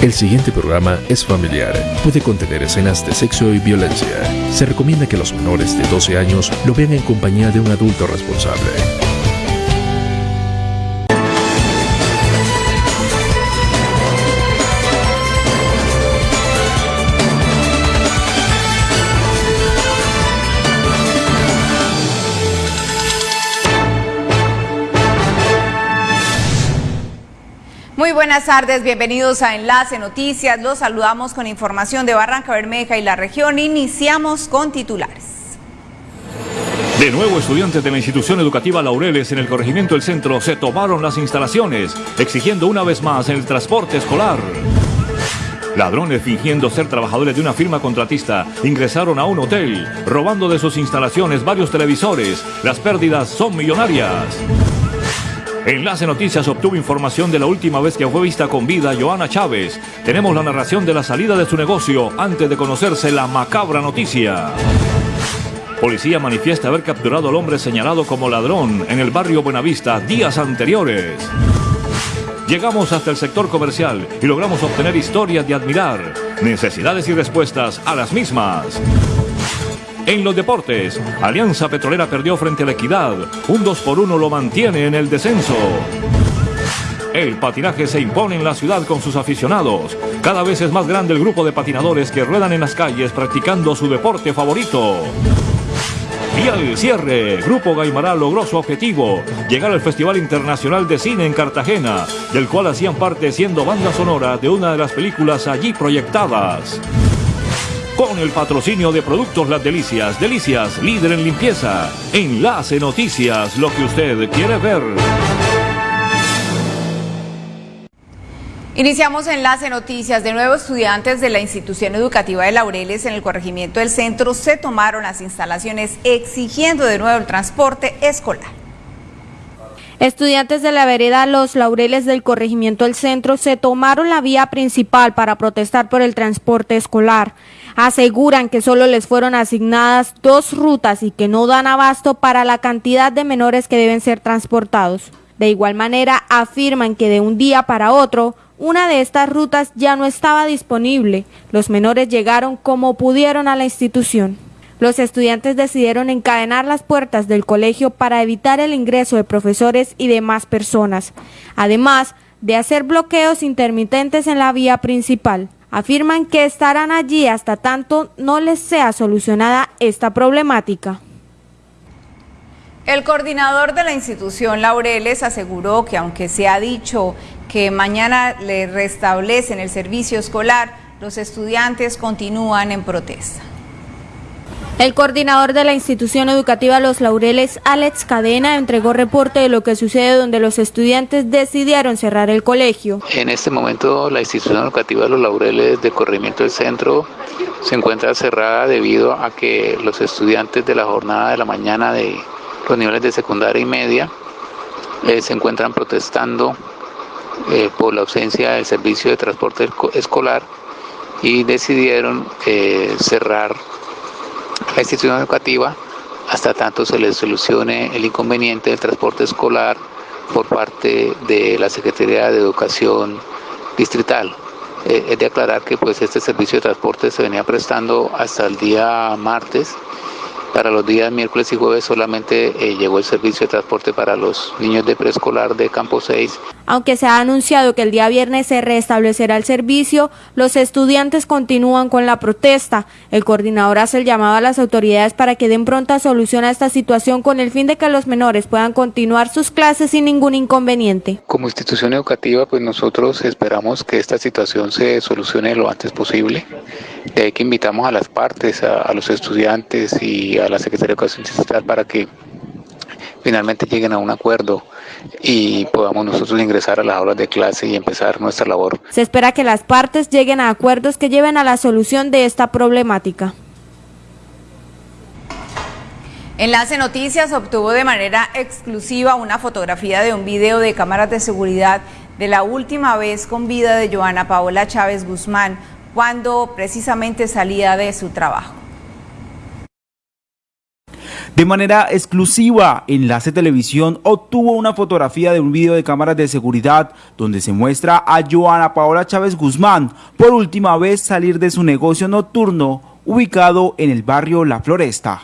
El siguiente programa es familiar. Puede contener escenas de sexo y violencia. Se recomienda que los menores de 12 años lo vean en compañía de un adulto responsable. Muy buenas tardes, bienvenidos a Enlace Noticias. Los saludamos con información de Barranca Bermeja y la región. Iniciamos con titulares. De nuevo, estudiantes de la institución educativa Laureles en el corregimiento del centro se tomaron las instalaciones, exigiendo una vez más el transporte escolar. Ladrones fingiendo ser trabajadores de una firma contratista ingresaron a un hotel, robando de sus instalaciones varios televisores. Las pérdidas son millonarias. Enlace Noticias obtuvo información de la última vez que fue vista con vida Joana Chávez. Tenemos la narración de la salida de su negocio antes de conocerse la macabra noticia. Policía manifiesta haber capturado al hombre señalado como ladrón en el barrio Buenavista días anteriores. Llegamos hasta el sector comercial y logramos obtener historias de admirar, necesidades y respuestas a las mismas. En los deportes, Alianza Petrolera perdió frente a la Equidad. Un 2 por 1 lo mantiene en el descenso. El patinaje se impone en la ciudad con sus aficionados. Cada vez es más grande el grupo de patinadores que ruedan en las calles practicando su deporte favorito. Y al cierre, Grupo Gaimará logró su objetivo, llegar al Festival Internacional de Cine en Cartagena, del cual hacían parte siendo banda sonora de una de las películas allí proyectadas con el patrocinio de Productos Las Delicias. Delicias, líder en limpieza. Enlace Noticias, lo que usted quiere ver. Iniciamos Enlace Noticias. De nuevo, estudiantes de la institución educativa de Laureles en el corregimiento del centro se tomaron las instalaciones exigiendo de nuevo el transporte escolar. Estudiantes de la vereda Los Laureles del corregimiento del centro se tomaron la vía principal para protestar por el transporte escolar aseguran que solo les fueron asignadas dos rutas y que no dan abasto para la cantidad de menores que deben ser transportados. De igual manera, afirman que de un día para otro, una de estas rutas ya no estaba disponible. Los menores llegaron como pudieron a la institución. Los estudiantes decidieron encadenar las puertas del colegio para evitar el ingreso de profesores y demás personas, además de hacer bloqueos intermitentes en la vía principal afirman que estarán allí hasta tanto no les sea solucionada esta problemática. El coordinador de la institución Laureles aseguró que aunque se ha dicho que mañana le restablecen el servicio escolar, los estudiantes continúan en protesta. El coordinador de la institución educativa Los Laureles, Alex Cadena, entregó reporte de lo que sucede donde los estudiantes decidieron cerrar el colegio. En este momento la institución educativa Los Laureles de corrimiento del centro se encuentra cerrada debido a que los estudiantes de la jornada de la mañana de los niveles de secundaria y media eh, se encuentran protestando eh, por la ausencia del servicio de transporte escolar y decidieron eh, cerrar la institución educativa hasta tanto se les solucione el inconveniente del transporte escolar por parte de la Secretaría de Educación Distrital. Eh, es de aclarar que pues este servicio de transporte se venía prestando hasta el día martes para los días miércoles y jueves solamente eh, llegó el servicio de transporte para los niños de preescolar de Campo 6. Aunque se ha anunciado que el día viernes se restablecerá el servicio, los estudiantes continúan con la protesta. El coordinador hace el llamado a las autoridades para que den pronta solución a esta situación con el fin de que los menores puedan continuar sus clases sin ningún inconveniente. Como institución educativa, pues nosotros esperamos que esta situación se solucione lo antes posible. De ahí que invitamos a las partes, a, a los estudiantes y a la Secretaría de Educación Distrital para que finalmente lleguen a un acuerdo y podamos nosotros ingresar a las aulas de clase y empezar nuestra labor. Se espera que las partes lleguen a acuerdos que lleven a la solución de esta problemática. Enlace Noticias obtuvo de manera exclusiva una fotografía de un video de cámaras de seguridad de la última vez con vida de Joana Paola Chávez Guzmán, cuando precisamente salía de su trabajo. De manera exclusiva, Enlace Televisión obtuvo una fotografía de un video de cámaras de seguridad donde se muestra a Joana Paola Chávez Guzmán por última vez salir de su negocio nocturno ubicado en el barrio La Floresta.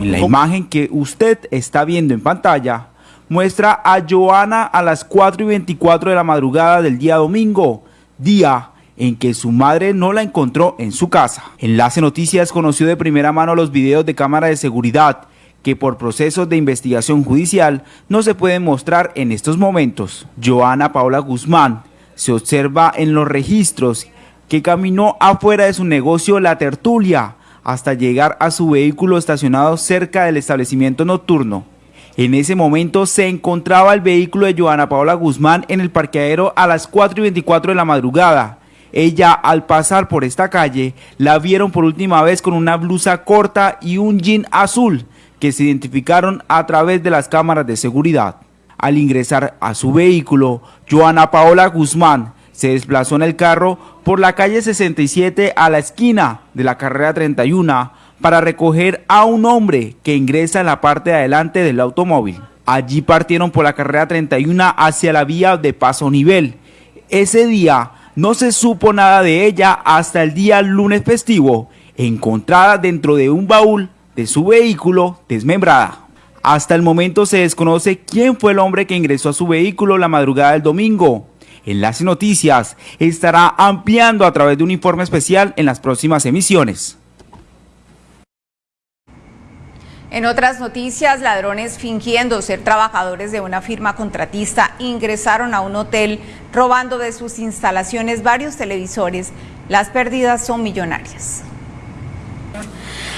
En la imagen que usted está viendo en pantalla, muestra a Joana a las 4 y 24 de la madrugada del día domingo, día en que su madre no la encontró en su casa. Enlace Noticias conoció de primera mano los videos de cámara de seguridad que por procesos de investigación judicial no se pueden mostrar en estos momentos. Joana Paola Guzmán se observa en los registros que caminó afuera de su negocio La Tertulia hasta llegar a su vehículo estacionado cerca del establecimiento nocturno. En ese momento se encontraba el vehículo de Joana Paola Guzmán en el parqueadero a las 4 y 24 de la madrugada ella al pasar por esta calle la vieron por última vez con una blusa corta y un jean azul que se identificaron a través de las cámaras de seguridad. Al ingresar a su vehículo, Joana Paola Guzmán se desplazó en el carro por la calle 67 a la esquina de la carrera 31 para recoger a un hombre que ingresa en la parte de adelante del automóvil. Allí partieron por la carrera 31 hacia la vía de paso nivel. Ese día no se supo nada de ella hasta el día lunes festivo, encontrada dentro de un baúl de su vehículo desmembrada. Hasta el momento se desconoce quién fue el hombre que ingresó a su vehículo la madrugada del domingo. Enlace Noticias estará ampliando a través de un informe especial en las próximas emisiones. En otras noticias, ladrones fingiendo ser trabajadores de una firma contratista ingresaron a un hotel robando de sus instalaciones varios televisores. Las pérdidas son millonarias.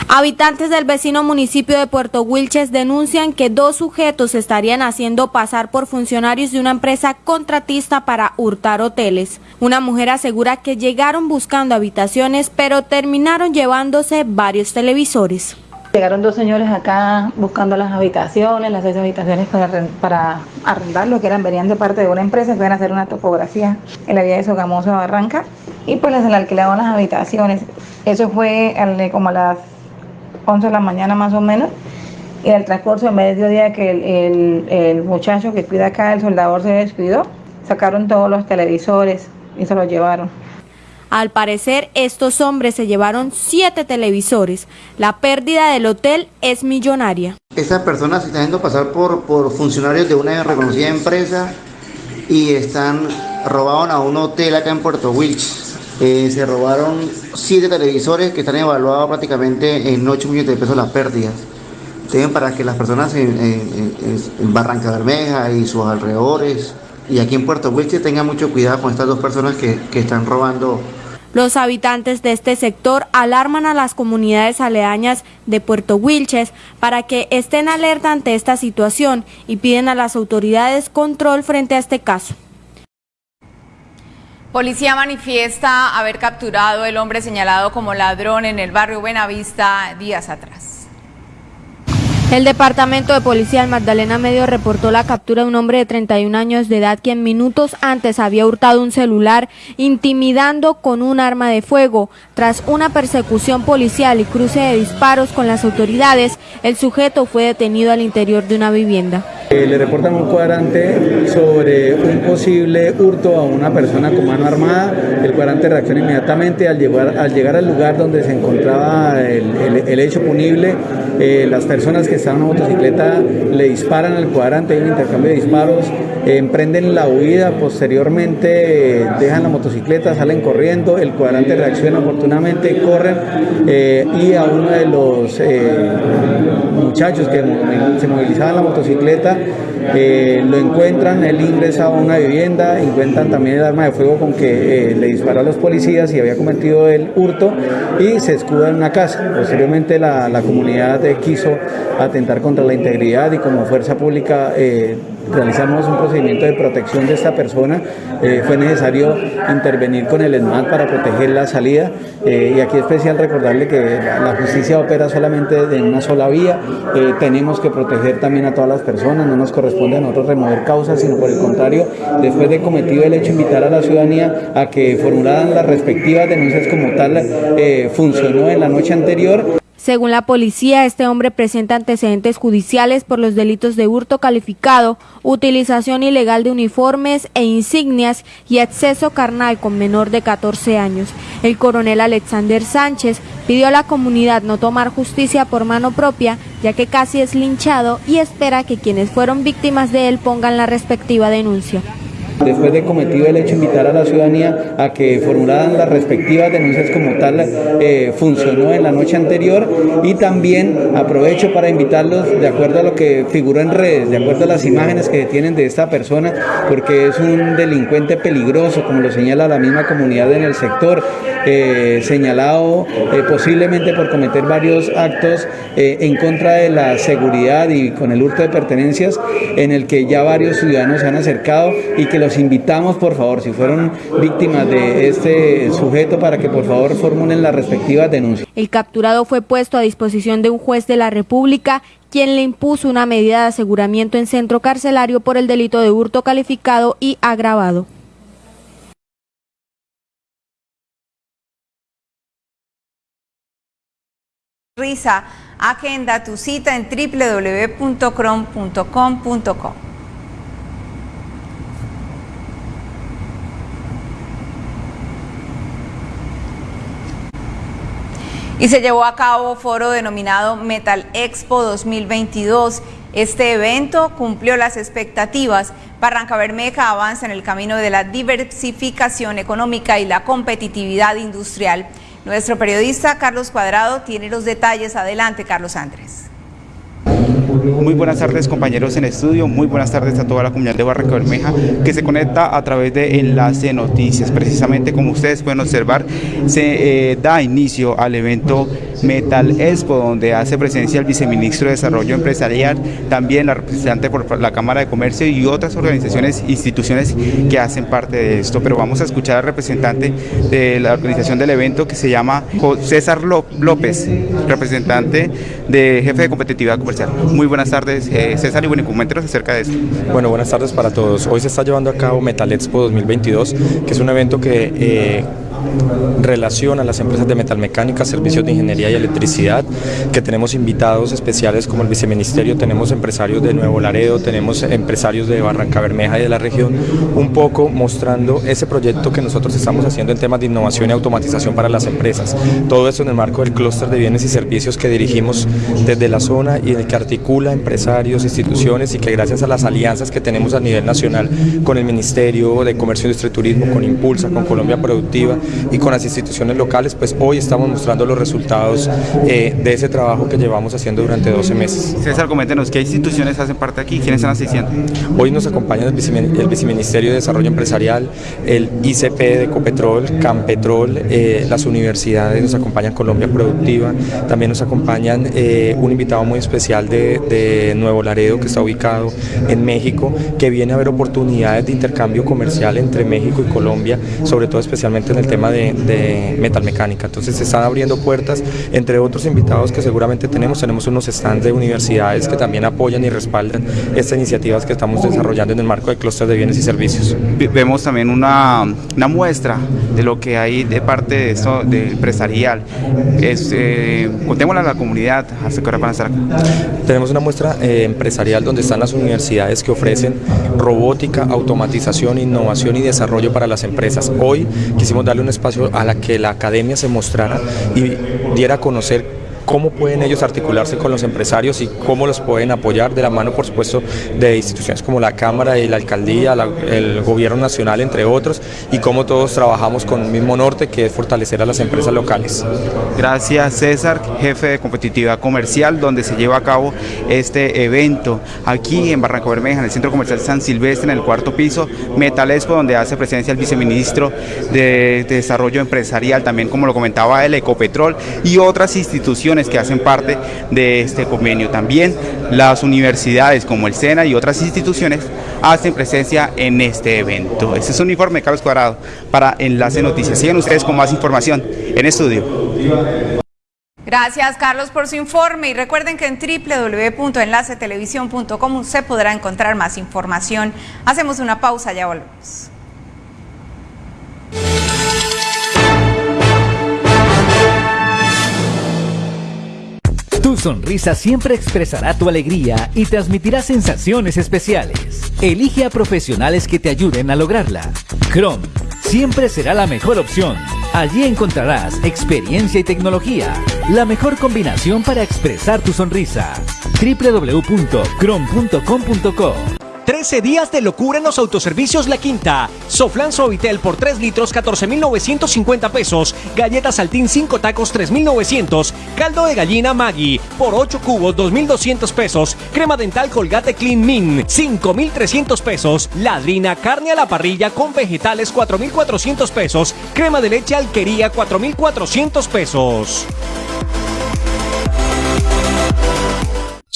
Habitantes del vecino municipio de Puerto Wilches denuncian que dos sujetos estarían haciendo pasar por funcionarios de una empresa contratista para hurtar hoteles. Una mujer asegura que llegaron buscando habitaciones, pero terminaron llevándose varios televisores. Llegaron dos señores acá buscando las habitaciones, las seis habitaciones para, para arrendar, lo que eran, venían de parte de una empresa que iban a hacer una topografía en la vía de Sogamoso Barranca y pues les alquilaron las habitaciones. Eso fue como a las 11 de la mañana más o menos. Y en el transcurso de mediodía que el, el muchacho que cuida acá, el soldador, se despidió, sacaron todos los televisores y se los llevaron. Al parecer, estos hombres se llevaron siete televisores. La pérdida del hotel es millonaria. Estas personas se están haciendo pasar por, por funcionarios de una reconocida empresa y están robaron a un hotel acá en Puerto Wilches. Eh, se robaron siete televisores que están evaluados prácticamente en 8 millones de pesos las pérdidas. Tienen para que las personas en, en, Barranca Bermeja y sus alrededores y aquí en Puerto Wilches tengan mucho cuidado con estas dos personas que, que están robando los habitantes de este sector alarman a las comunidades aledañas de Puerto Wilches para que estén alerta ante esta situación y piden a las autoridades control frente a este caso. Policía manifiesta haber capturado el hombre señalado como ladrón en el barrio Buenavista días atrás. El Departamento de Policía del Magdalena Medio reportó la captura de un hombre de 31 años de edad quien minutos antes había hurtado un celular intimidando con un arma de fuego. Tras una persecución policial y cruce de disparos con las autoridades, el sujeto fue detenido al interior de una vivienda. Eh, le reportan un cuadrante sobre un posible hurto a una persona con mano armada. El cuadrante reacciona inmediatamente al llegar al, lugar donde se encontraba el, hecho punible. Eh, las personas que estaban en la motocicleta le disparan al cuadrante, hay un intercambio de disparos, eh, emprenden la huida, posteriormente dejan la motocicleta, salen corriendo, el cuadrante reacciona oportunamente, corren y a uno de los muchachos que se movilizaban la motocicleta eh, lo encuentran, él ingresa a una vivienda, encuentran también el arma de fuego con que eh, le disparó a los policías y había cometido el hurto y se escuda en una casa. Posteriormente la, comunidad quiso atentar contra la integridad y como fuerza pública realizamos un procedimiento de protección de esta persona. Eh, fue necesario intervenir con el ESMAD para proteger la salida eh, y aquí es especial recordarle que la justicia opera solamente en una sola vía. Eh, tenemos que proteger también a todas las personas, no nos corresponde a nosotros remover causas, sino por el contrario, después de cometido el hecho, invitar a la ciudadanía a que formularan las respectivas denuncias como tal funcionó en la noche anterior. Según la policía, este hombre presenta antecedentes judiciales por los delitos de hurto calificado, utilización ilegal de uniformes e insignias y acceso carnal con menor de 14 años. El coronel Alexander Sánchez pidió a la comunidad no tomar justicia por mano propia, ya que casi es linchado y espera que quienes fueron víctimas de él pongan la respectiva denuncia después de cometido el hecho, invitar a la ciudadanía a que formularan las respectivas denuncias como tal eh, funcionó en la noche anterior y también aprovecho para invitarlos de acuerdo a lo que figuró en redes, de acuerdo a las imágenes que tienen de esta persona, porque es un delincuente peligroso, como lo señala la misma comunidad en el sector, eh, señalado eh, posiblemente por cometer varios actos en contra de la seguridad y con el hurto de pertenencias, en el que ya varios ciudadanos se han acercado y que los invitamos, por favor, si fueron víctimas de este sujeto, para que por favor formulen las respectivas denuncias. El capturado fue puesto a disposición de un juez de la República quien le impuso una medida de aseguramiento en centro carcelario por el delito de hurto calificado y agravado. Risa, agenda tu cita en www.crom.com.co. y se llevó a cabo foro denominado Metal Expo 2022. Este evento cumplió las expectativas. Barranca Bermeja avanza en el camino de la diversificación económica y la competitividad industrial. Nuestro periodista Carlos Cuadrado tiene los detalles. Adelante, Carlos Andrés. Muy buenas tardes compañeros en estudio, muy buenas tardes a toda la comunidad de Barranca Bermeja que se conecta a través de Enlace Noticias. Precisamente como ustedes pueden observar, se eh, da inicio al evento Metal Expo, donde hace presencia el viceministro de Desarrollo Empresarial, también la representante por la Cámara de Comercio y otras organizaciones, instituciones que hacen parte de esto. Pero vamos a escuchar al representante de la organización del evento que se llama César López, representante de jefe de competitividad comercial. Muy buenas tardes, eh, César, y bueno, coméntenos acerca de esto. Bueno, buenas tardes para todos. Hoy se está llevando a cabo Metal Expo 2022, que es un evento que eh, relación a las empresas de metalmecánica, servicios de ingeniería y electricidad, que tenemos invitados especiales como el viceministerio, tenemos empresarios de Nuevo Laredo, tenemos empresarios de Barranca Bermeja y de la región, un poco mostrando ese proyecto que nosotros estamos haciendo en temas de innovación y automatización para las empresas. Todo esto en el marco del clúster de bienes y servicios que dirigimos desde la zona y el que articula empresarios, instituciones y que gracias a las alianzas que tenemos a nivel nacional con el Ministerio de Comercio, Industria y Turismo, con Impulsa, con Colombia Productiva, y con las instituciones locales, pues hoy estamos mostrando los resultados eh, de ese trabajo que llevamos haciendo durante 12 meses. César, coméntenos, ¿qué instituciones hacen parte aquí? ¿Quiénes están asistiendo? Hoy nos acompaña el, Viceministerio de Desarrollo Empresarial, el ICP de Ecopetrol, Campetrol, eh, las universidades, nos acompañan Colombia Productiva, también nos acompañan eh, un invitado muy especial de, de Nuevo Laredo que está ubicado en México, que viene a ver oportunidades de intercambio comercial entre México y Colombia, sobre todo especialmente en el tema de, de metalmecánica. Entonces se están abriendo puertas, entre otros invitados que seguramente tenemos, tenemos unos stands de universidades que también apoyan y respaldan estas iniciativas que estamos desarrollando en el marco del clúster de bienes y servicios. Vemos también una, una muestra de lo que hay de parte de esto de empresarial. Es, eh, contémosle a la comunidad hasta qué hora van a estar acá. Tenemos una muestra eh, empresarial donde están las universidades que ofrecen robótica, automatización, innovación y desarrollo para las empresas. Hoy quisimos darle un espacio a la que la academia se mostrara y diera a conocer cómo pueden ellos articularse con los empresarios y cómo los pueden apoyar de la mano, por supuesto, de instituciones como la Cámara y la Alcaldía, el Gobierno Nacional, entre otros, y cómo todos trabajamos con el mismo norte, que es fortalecer a las empresas locales. Gracias, César, jefe de competitividad comercial, donde se lleva a cabo este evento aquí en Barranco Bermeja, en el Centro Comercial San Silvestre, en el cuarto piso, Metalespo, donde hace presencia el viceministro de Desarrollo Empresarial, también como lo comentaba el Ecopetrol, y otras instituciones que hacen parte de este convenio. También las universidades como el SENA y otras instituciones hacen presencia en este evento. Este es un informe de Carlos Cuadrado para Enlace Noticias. Sigan ustedes con más información en estudio. Gracias Carlos por su informe y recuerden que en www.enlacetelevisión.com se podrá encontrar más información. Hacemos una pausa, ya volvemos. Tu sonrisa siempre expresará tu alegría y transmitirá sensaciones especiales. Elige a profesionales que te ayuden a lograrla. Chrome siempre será la mejor opción. Allí encontrarás experiencia y tecnología, la mejor combinación para expresar tu sonrisa. www.chrome.com.co 13 días de locura en los autoservicios La Quinta. Soflan Suavitel por 3 litros 14.950 pesos. Galletas Saltín 5 tacos 3.900. Caldo de gallina Maggi por 8 cubos 2.200 pesos. Crema dental Colgate Clean Min 5.300 pesos. Ladrina carne a la parrilla con vegetales 4.400 pesos. Crema de leche Alquería 4.400 pesos.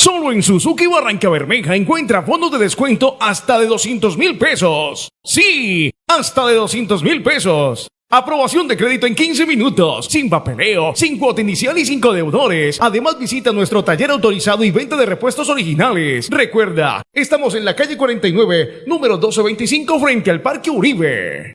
Solo en Suzuki Barranca Bermeja encuentra fondos de descuento hasta de 200 mil pesos. Sí, hasta de 200 mil pesos. Aprobación de crédito en 15 minutos, sin papeleo, sin cuota inicial y sin deudores. Además visita nuestro taller autorizado y venta de repuestos originales. Recuerda, estamos en la calle 49, número 1225 frente al Parque Uribe.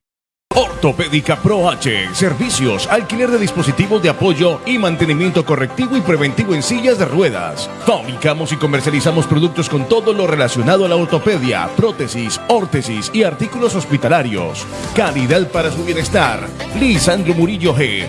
Ortopédica Pro H. Servicios, alquiler de dispositivos de apoyo y mantenimiento correctivo y preventivo en sillas de ruedas. Fabricamos y comercializamos productos con todo lo relacionado a la ortopedia, prótesis, órtesis y artículos hospitalarios. Calidad para su bienestar. Lisandro Murillo G.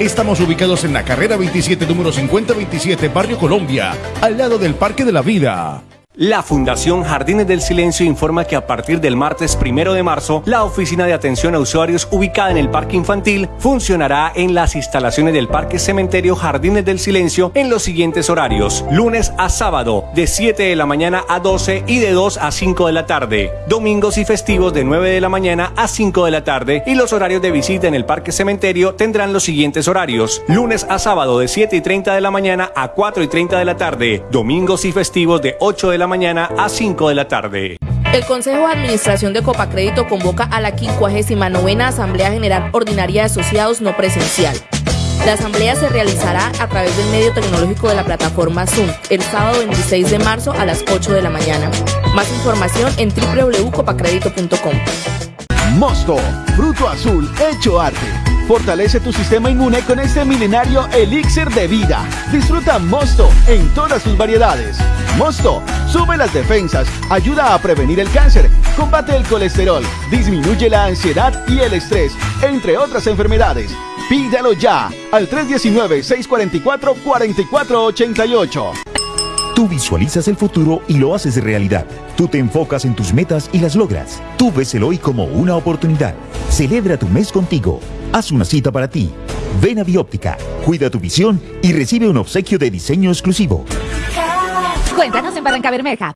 Estamos ubicados en la carrera 27, número 5027, Barrio Colombia, al lado del Parque de la Vida. La Fundación Jardines del Silencio informa que a partir del martes primero de marzo, la oficina de atención a usuarios ubicada en el Parque Infantil funcionará en las instalaciones del Parque Cementerio Jardines del Silencio en los siguientes horarios: lunes a sábado, de 7 de la mañana a 12 y de 2 a 5 de la tarde, domingos y festivos de 9 de la mañana a 5 de la tarde, y los horarios de visita en el Parque Cementerio tendrán los siguientes horarios: lunes a sábado, de 7 y 30 de la mañana a 4 y 30 de la tarde, domingos y festivos de 8 de la mañana a 5 de la tarde. El Consejo de Administración de Copacrédito convoca a la 59 Asamblea General Ordinaria de Asociados No Presencial. La asamblea se realizará a través del medio tecnológico de la plataforma Zoom el sábado 26 de marzo a las 8 de la mañana. Más información en www.copacredito.com. Mosto, fruto azul hecho arte. Fortalece tu sistema inmune con este milenario elixir de vida. Disfruta Mosto en todas sus variedades. Mosto sube las defensas, ayuda a prevenir el cáncer, combate el colesterol, disminuye la ansiedad y el estrés, entre otras enfermedades. Pídalo ya al 319-644-4488. Tú visualizas el futuro y lo haces realidad. Tú te enfocas en tus metas y las logras. Tú ves el hoy como una oportunidad. Celebra tu mes contigo. Haz una cita para ti. Ven a Bióptica, cuida tu visión y recibe un obsequio de diseño exclusivo. Cuéntanos en Barranca Bermeja.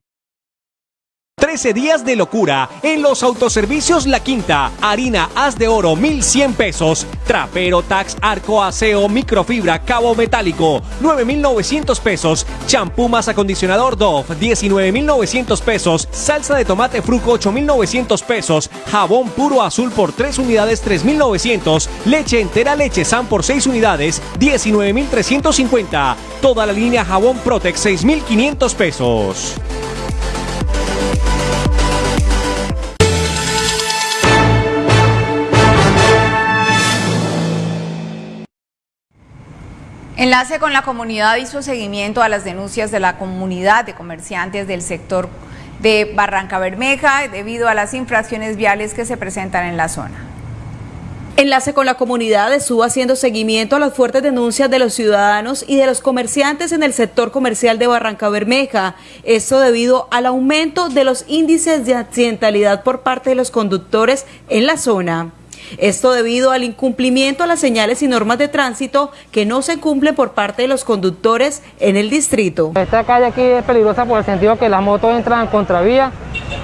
13 días de locura en los autoservicios La Quinta. Harina haz de oro 1100 pesos. Trapero Tax Arco Aseo Microfibra Cabo Metálico 9900 pesos. Champú más acondicionador Dove 19900 pesos. Salsa de tomate Fruco 8900 pesos. Jabón puro azul por 3 unidades 3900. Leche entera leche San por 6 unidades 19350. Toda la línea jabón Protex 6500 pesos. Enlace con la comunidad hizo seguimiento a las denuncias de la comunidad de comerciantes del sector de Barranca Bermeja debido a las infracciones viales que se presentan en la zona. Enlace con la comunidad estuvo haciendo seguimiento a las fuertes denuncias de los ciudadanos y de los comerciantes en el sector comercial de Barranca Bermeja. Esto debido al aumento de los índices de accidentalidad por parte de los conductores en la zona. Esto debido al incumplimiento a las señales y normas de tránsito que no se cumplen por parte de los conductores en el distrito. Esta calle aquí es peligrosa por el sentido que las motos entran en contravía.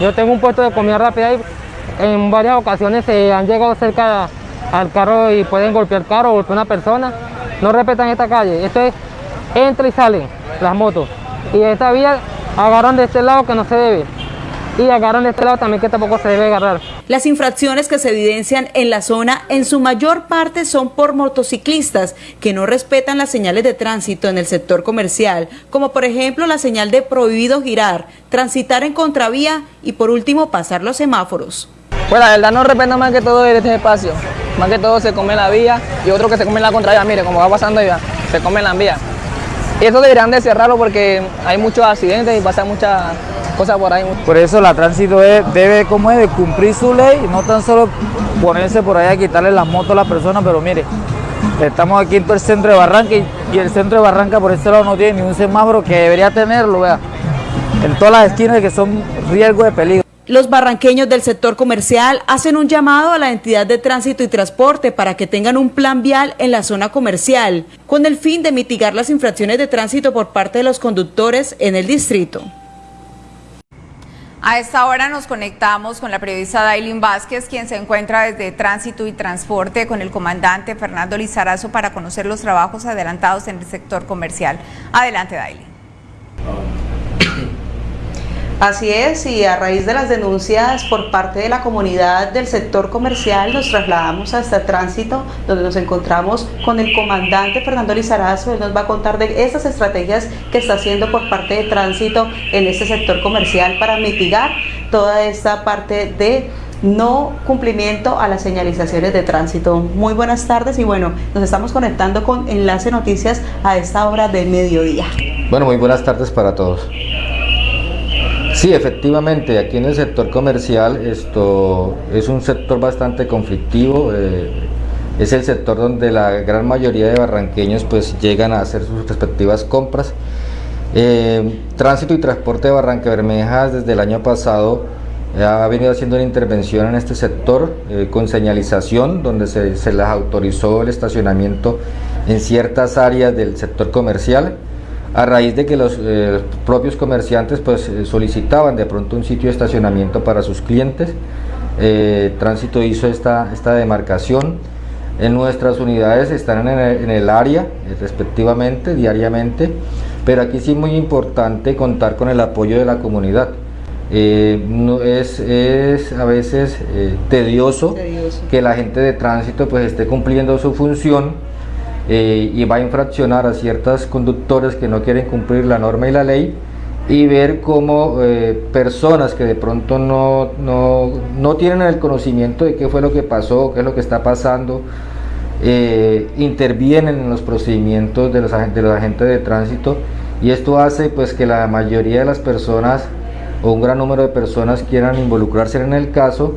Yo tengo un puesto de comida rápida y en varias ocasiones se han llegado cerca al carro y pueden golpear el carro o golpear a una persona. no respetan esta calle. Esto es, entra y salen las motos. Y esta vía agarran de este lado que no se debe y agarran de este lado también que tampoco se debe agarrar. Las infracciones que se evidencian en la zona en su mayor parte son por motociclistas que no respetan las señales de tránsito en el sector comercial, como por ejemplo la señal de prohibido girar, transitar en contravía y por último pasar los semáforos. Pues la verdad no respetan más que todo este espacio, más que todo se come la vía y otro que se come la contravía, mire como va pasando ya, se come la vía. Y eso deberían de cerrarlo porque hay muchos accidentes y pasa mucha cosas por ahí. Por eso la tránsito debe como de cumplir su ley, no tan solo ponerse por ahí a quitarle las motos a las personas, pero mire, estamos aquí en todo el centro de Barranca y, el centro de Barranca por este lado no tiene ni un semáforo que debería tenerlo, vea, en todas las esquinas que son riesgo de peligro. Los barranqueños del sector comercial hacen un llamado a la entidad de tránsito y transporte para que tengan un plan vial en la zona comercial, con el fin de mitigar las infracciones de tránsito por parte de los conductores en el distrito. A esta hora nos conectamos con la periodista Dailin Vázquez, quien se encuentra desde Tránsito y Transporte con el comandante Fernando Lizarazo para conocer los trabajos adelantados en el sector comercial. Adelante, Dailin. Así es, y a raíz de las denuncias por parte de la comunidad del sector comercial, nos trasladamos hasta Tránsito, donde nos encontramos con el comandante Fernando Lizarazo. Él nos va a contar de esas estrategias que está haciendo por parte de Tránsito en este sector comercial para mitigar toda esta parte de no cumplimiento a las señalizaciones de tránsito. Muy buenas tardes y bueno, nos estamos conectando con Enlace Noticias a esta hora de mediodía. Bueno, muy buenas tardes para todos. Sí, efectivamente, aquí en el sector comercial esto es un sector bastante conflictivo, eh, es el sector donde la gran mayoría de barranqueños pues llegan a hacer sus respectivas compras. Eh, tránsito y transporte de Barranca Bermeja desde el año pasado eh, ha venido haciendo una intervención en este sector con señalización donde se, se les autorizó el estacionamiento en ciertas áreas del sector comercial a raíz de que los eh, propios comerciantes pues eh, solicitaban de pronto un sitio de estacionamiento para sus clientes. Eh, Tránsito hizo esta, esta demarcación. En nuestras unidades están en el, área respectivamente, diariamente, pero aquí sí es muy importante contar con el apoyo de la comunidad. no es, es, a veces tedioso, tedioso, que la gente de tránsito pues esté cumpliendo su función eh, y va a infraccionar a ciertos conductores que no quieren cumplir la norma y la ley y ver cómo eh, personas que de pronto no, no, no, tienen el conocimiento de qué fue lo que pasó, qué es lo que está pasando, eh, intervienen en los procedimientos de los, de los agentes de tránsito y esto hace pues que la mayoría de las personas o un gran número de personas quieran involucrarse en el caso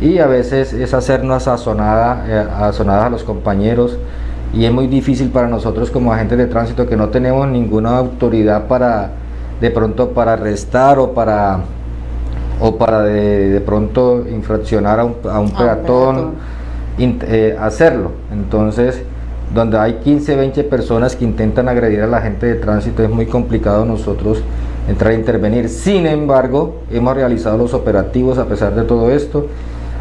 y a veces es hacernos azonada, azonadas a los compañeros, y es muy difícil para nosotros como agentes de tránsito que no tenemos ninguna autoridad para de pronto para arrestar o para o para de, pronto infraccionar a un, a un peatón, eh, hacerlo. Entonces donde hay 15 20 personas que intentan agredir a la gente de tránsito es muy complicado nosotros entrar a intervenir. Sin embargo hemos realizado los operativos a pesar de todo esto.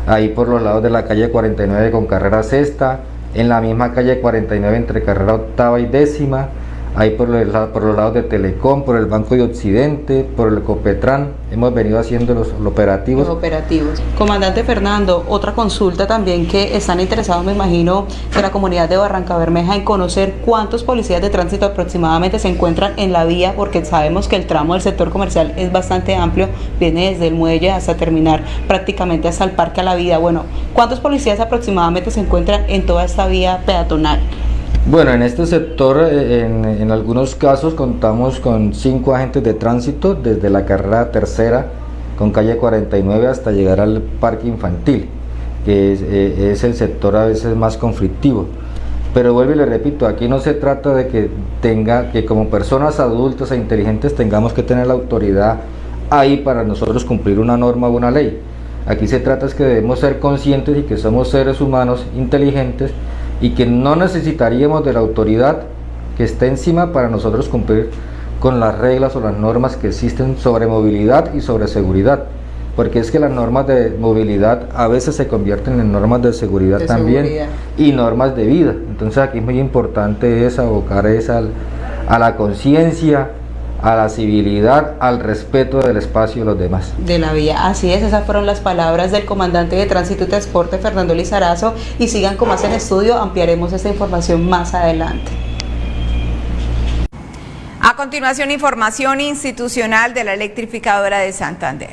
Ahí por los lados de la calle 49 con carrera sexta en la misma calle 49 entre carrera octava y décima, ahí por, por los lados de Telecom, por el Banco de Occidente, por el Copetran, hemos venido haciendo los, operativos. Los operativos. Comandante Fernando, otra consulta también que están interesados, me imagino, de la comunidad de Barranca Bermeja en conocer cuántos policías de tránsito aproximadamente se encuentran en la vía, porque sabemos que el tramo del sector comercial es bastante amplio, viene desde el muelle hasta terminar prácticamente hasta el Parque a la Vida. Bueno, ¿cuántos policías aproximadamente se encuentran en toda esta vía peatonal? Bueno, en este sector, eh, en, algunos casos contamos con cinco agentes de tránsito desde la carrera tercera con calle 49 hasta llegar al parque infantil, que es, eh, es, el sector a veces más conflictivo. Pero vuelvo y le repito, aquí no se trata de que tenga, que como personas adultas e inteligentes tengamos que tener la autoridad ahí para nosotros cumplir una norma o una ley. Aquí se trata es que debemos ser conscientes y que somos seres humanos inteligentes y que no necesitaríamos de la autoridad que esté encima para nosotros cumplir con las reglas o las normas que existen sobre movilidad y sobre seguridad. porque es que las normas de movilidad a veces se convierten en normas de seguridad De también seguridad. y normas de vida. Entonces aquí es muy importante es abocar esa a la conciencia, a la civilidad, al respeto del espacio de los demás. de la vía. Así es, esas fueron las palabras del comandante de Tránsito y Transporte, Fernando Lizarazo, y sigan con más en estudio, ampliaremos esta información más adelante. A continuación, información institucional de la electrificadora de Santander.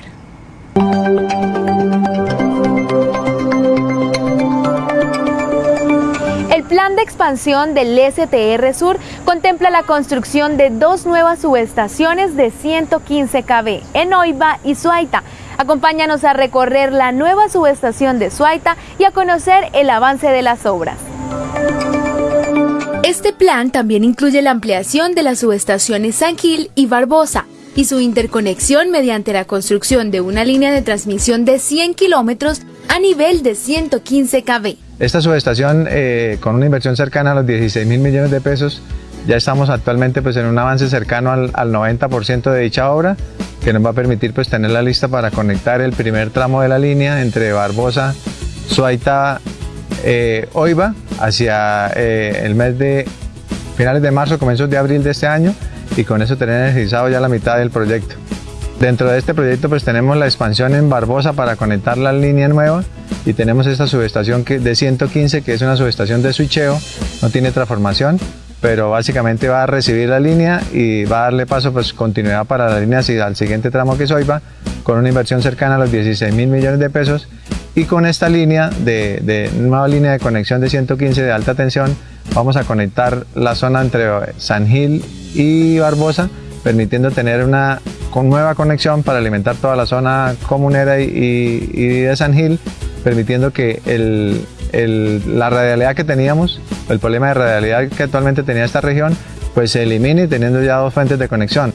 Plan de expansión del STR Sur contempla la construcción de dos nuevas subestaciones de 115 kV en Oiva y Suaita. Acompáñanos a recorrer la nueva subestación de Suaita y a conocer el avance de las obras. Este plan también incluye la ampliación de las subestaciones San Gil y Barbosa y su interconexión mediante la construcción de una línea de transmisión de 100 kilómetros a nivel de 115 kV. Esta subestación, eh, con una inversión cercana a los 16 mil millones de pesos, ya estamos actualmente pues, en un avance cercano al, al 90% de dicha obra, que nos va a permitir pues, tenerla lista para conectar el primer tramo de la línea entre Barbosa, Suaita, eh, Oiva, hacia eh, el mes de finales de marzo, comienzos de abril de este año, y con eso tener energizado ya la mitad del proyecto. Dentro de este proyecto pues tenemos la expansión en Barbosa para conectar la línea nueva y tenemos esta subestación de 115 que es una subestación de switcheo, no tiene transformación, pero básicamente va a recibir la línea y va a darle paso pues continuidad para la línea el siguiente tramo que es Oiva con una inversión cercana a los 16 mil millones de pesos y con esta línea de nueva línea de conexión de 115 de alta tensión vamos a conectar la zona entre San Gil y Barbosa permitiendo tener una con nueva conexión para alimentar toda la zona comunera y, de San Gil, permitiendo que la radialidad que teníamos, el problema de radialidad que actualmente tenía esta región, pues se elimine teniendo ya dos fuentes de conexión.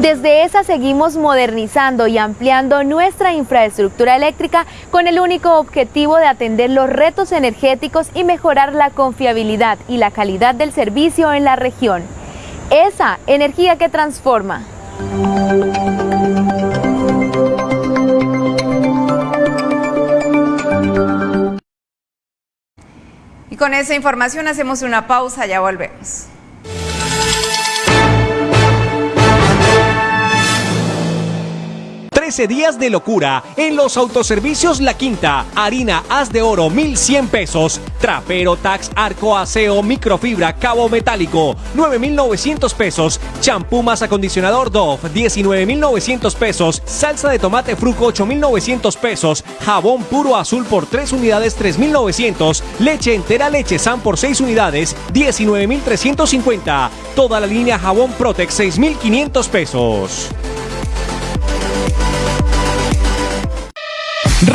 Desde esa seguimos modernizando y ampliando nuestra infraestructura eléctrica con el único objetivo de atender los retos energéticos y mejorar la confiabilidad y la calidad del servicio en la región. Esa energía que transforma. Y con esa información hacemos una pausa, ya volvemos. Trece días de locura en los autoservicios La Quinta. Harina haz de oro 1100 pesos. Trapero Tax Arco Aseo Microfibra Cabo Metálico 9900 pesos. Champú más acondicionador Dove 19900 pesos. Salsa de tomate Fruco 8900 pesos. Jabón puro azul por 3 unidades 3900. Leche entera leche San por 6 unidades 19350. Toda la línea jabón Protex 6500 pesos.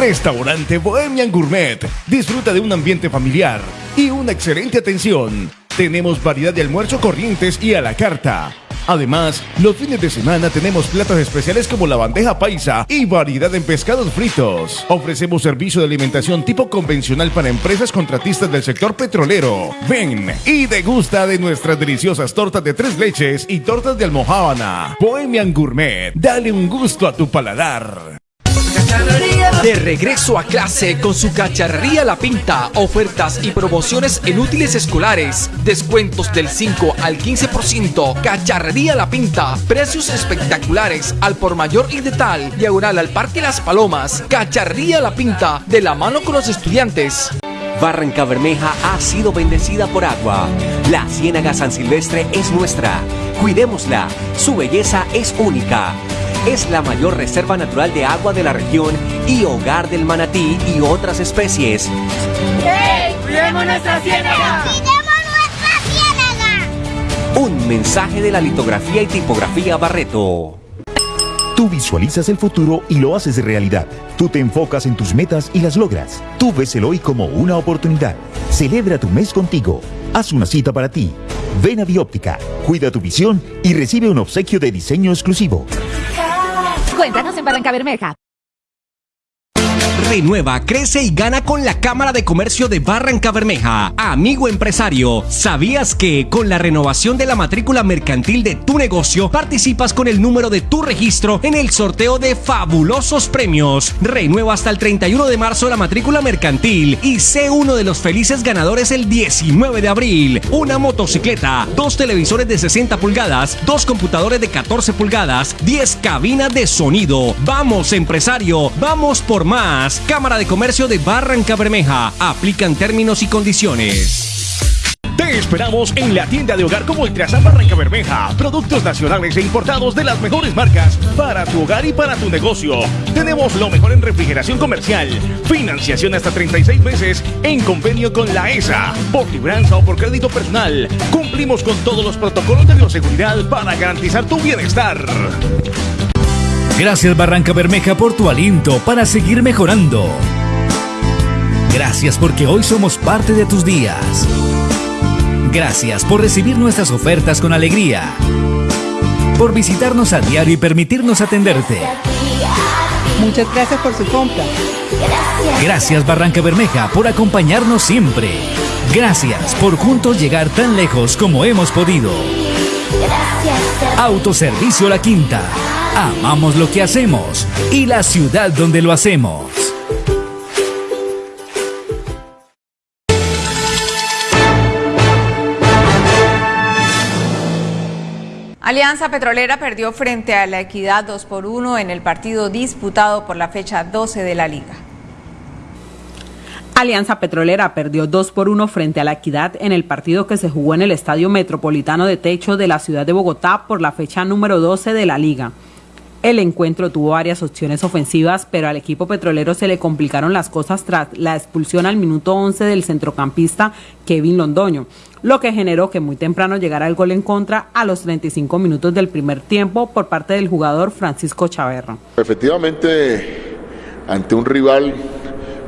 Restaurante Bohemian Gourmet. Disfruta de un ambiente familiar y una excelente atención. Tenemos variedad de almuerzo corrientes y a la carta. Además, los fines de semana tenemos platos especiales como la bandeja paisa y variedad en pescados fritos. Ofrecemos servicio de alimentación tipo convencional para empresas contratistas del sector petrolero. Ven y degusta de nuestras deliciosas tortas de tres leches y tortas de almohábana. Bohemian Gourmet, dale un gusto a tu paladar. De regreso a clase con su cacharrería La Pinta, ofertas y promociones en útiles escolares, descuentos del 5 al 15%, cacharrería La Pinta, precios espectaculares al por mayor y de tal, diagonal al Parque Las Palomas, cacharrería La Pinta, de la mano con los estudiantes. Barranca Bermeja ha sido bendecida por agua. La Ciénaga San Silvestre es nuestra. Cuidémosla. Su belleza es única. Es la mayor reserva natural de agua de la región y hogar del manatí y otras especies. ¡Hey! ¡Cuidemos nuestra ciénaga! Un mensaje de la litografía y tipografía Barreto. Tú visualizas el futuro y lo haces realidad. Tú te enfocas en tus metas y las logras. Tú ves el hoy como una oportunidad. Celebra tu mes contigo. Haz una cita para ti. Ven a Bióptica, cuida tu visión y recibe un obsequio de diseño exclusivo. Cuéntanos en Barranca Bermeja. Renueva, crece y gana con la Cámara de Comercio de Barranca Bermeja. Amigo empresario, ¿sabías que con la renovación de la matrícula mercantil de tu negocio participas con el número de tu registro en el sorteo de fabulosos premios? Renueva hasta el 31 de marzo la matrícula mercantil y sé uno de los felices ganadores el 19 de abril. Una motocicleta, dos televisores de 60 pulgadas, dos computadores de 14 pulgadas, 10 cabinas de sonido. Vamos empresario, vamos por más. Cámara de Comercio de Barranca Bermeja. Aplican términos y condiciones. Te esperamos en la tienda de hogar como Ultrasan Barranca Bermeja. Productos nacionales e importados de las mejores marcas para tu hogar y para tu negocio. Tenemos lo mejor en refrigeración comercial. Financiación hasta 36 meses en convenio con la ESA. Por libranza o por crédito personal. Cumplimos con todos los protocolos de bioseguridad para garantizar tu bienestar. Gracias Barranca Bermeja por tu aliento para seguir mejorando. Gracias porque hoy somos parte de tus días. Gracias por recibir nuestras ofertas con alegría. Por visitarnos a diario y permitirnos atenderte. Muchas gracias por su compra. Gracias Barranca Bermeja por acompañarnos siempre. Gracias por juntos llegar tan lejos como hemos podido. Autoservicio La Quinta. Amamos lo que hacemos y la ciudad donde lo hacemos. Alianza Petrolera perdió frente a la Equidad 2 por 1 en el partido disputado por la fecha 12 de la liga. Alianza Petrolera perdió 2 por 1 frente a la Equidad en el partido que se jugó en el Estadio Metropolitano de Techo de la ciudad de Bogotá por la fecha número 12 de la liga. El encuentro tuvo varias opciones ofensivas, pero al equipo petrolero se le complicaron las cosas tras la expulsión al minuto 11 del centrocampista Kevin Londoño, lo que generó que muy temprano llegara el gol en contra a los 35 minutos del primer tiempo por parte del jugador Francisco Chaverra. Efectivamente, ante un rival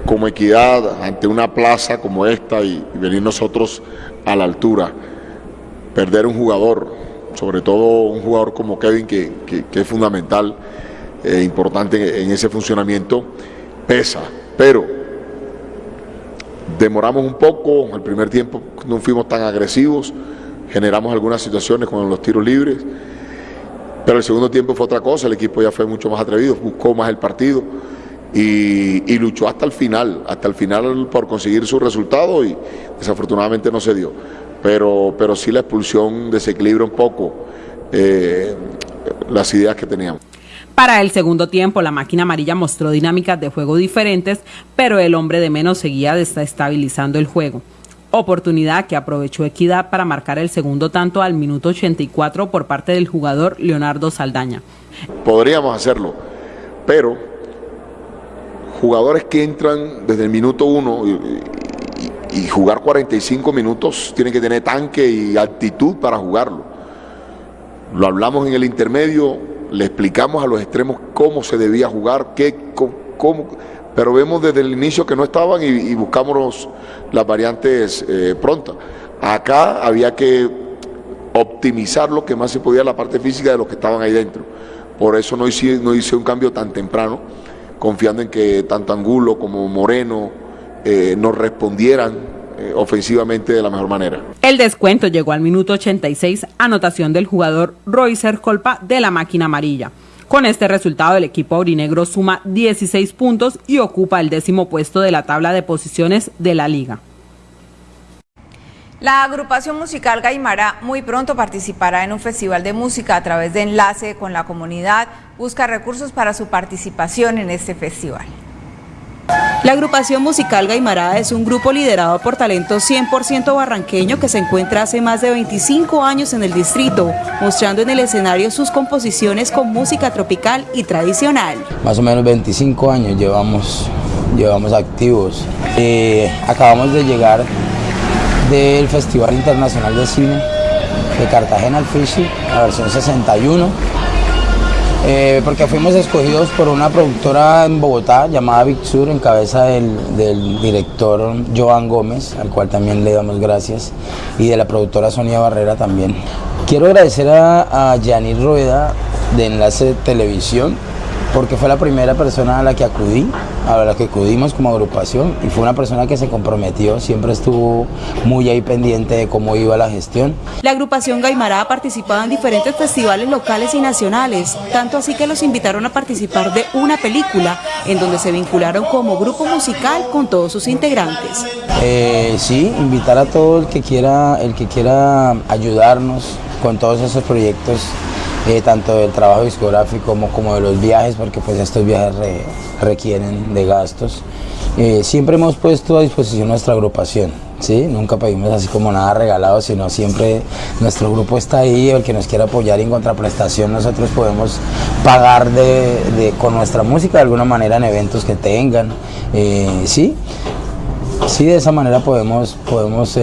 como Equidad, ante una plaza como esta y, venir nosotros a la altura, perder un jugador sobre todo un jugador como Kevin, que, es fundamental, e importante en ese funcionamiento, pesa. Pero demoramos un poco, el primer tiempo no fuimos tan agresivos, generamos algunas situaciones con los tiros libres, pero el segundo tiempo fue otra cosa, el equipo ya fue mucho más atrevido, buscó más el partido y, y luchó hasta el final, hasta el final por conseguir su resultado y desafortunadamente no se dio pero, pero sí la expulsión desequilibra un poco eh, las ideas que teníamos. Para el segundo tiempo, la máquina amarilla mostró dinámicas de juego diferentes, pero el hombre de menos seguía desestabilizando el juego. Oportunidad que aprovechó Equidad para marcar el segundo tanto al minuto 84 por parte del jugador Leonardo Saldaña. Podríamos hacerlo, pero jugadores que entran desde el minuto uno y jugar 45 minutos tiene que tener tanque y actitud para jugarlo. Lo hablamos en el intermedio, le explicamos a los extremos cómo se debía jugar, qué, cómo, pero vemos desde el inicio que no estaban y, buscamos las variantes eh, prontas. Acá había que optimizar lo que más se podía la parte física de los que estaban ahí dentro. Por eso no hice, no hice un cambio tan temprano, confiando en que tanto Angulo como Moreno, eh, nos respondieran eh, ofensivamente de la mejor manera. El descuento llegó al minuto 86, anotación del jugador Roycer Colpa de la máquina amarilla. Con este resultado, el equipo aurinegro suma 16 puntos y ocupa el décimo puesto de la tabla de posiciones de la liga. La agrupación musical Gaimara muy pronto participará en un festival de música a través de enlace con la comunidad. Busca recursos para su participación en este festival. La agrupación musical Gaimará es un grupo liderado por talento 100% barranqueño que se encuentra hace más de 25 años en el distrito, mostrando en el escenario sus composiciones con música tropical y tradicional. Más o menos 25 años llevamos, llevamos activos. Eh, acabamos de llegar del Festival Internacional de Cine de Cartagena al Fishi, la versión 61 eh, porque fuimos escogidos por una productora en Bogotá llamada Big Sur en cabeza del, director Joan Gómez, al cual también le damos gracias, y de la productora Sonia Barrera también. Quiero agradecer a, a Rueda de Enlace Televisión porque fue la primera persona a la que acudí, a la que acudimos como agrupación y fue una persona que se comprometió, siempre estuvo muy ahí pendiente de cómo iba la gestión. La agrupación Gaimará ha participado en diferentes festivales locales y nacionales, tanto así que los invitaron a participar de una película en donde se vincularon como grupo musical con todos sus integrantes. Eh, sí, invitar a todo el que quiera, el que quiera ayudarnos con todos esos proyectos eh, tanto del trabajo discográfico como, como de los viajes, porque pues estos viajes requieren de gastos. Eh, siempre hemos puesto a disposición nuestra agrupación, ¿sí? nunca pedimos así como nada regalado, sino siempre nuestro grupo está ahí, el que nos quiera apoyar en contraprestación nosotros podemos pagar de, con nuestra música de alguna manera en eventos que tengan, eh, ¿sí? sí, de esa manera podemos, podemos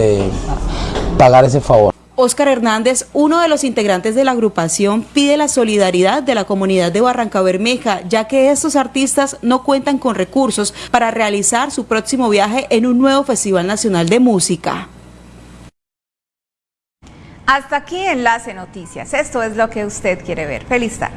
pagar ese favor. Oscar Hernández, uno de los integrantes de la agrupación, pide la solidaridad de la comunidad de Barranca Bermeja, ya que estos artistas no cuentan con recursos para realizar su próximo viaje en un nuevo Festival Nacional de Música. Hasta aquí Enlace Noticias. Esto es lo que usted quiere ver. Feliz tarde.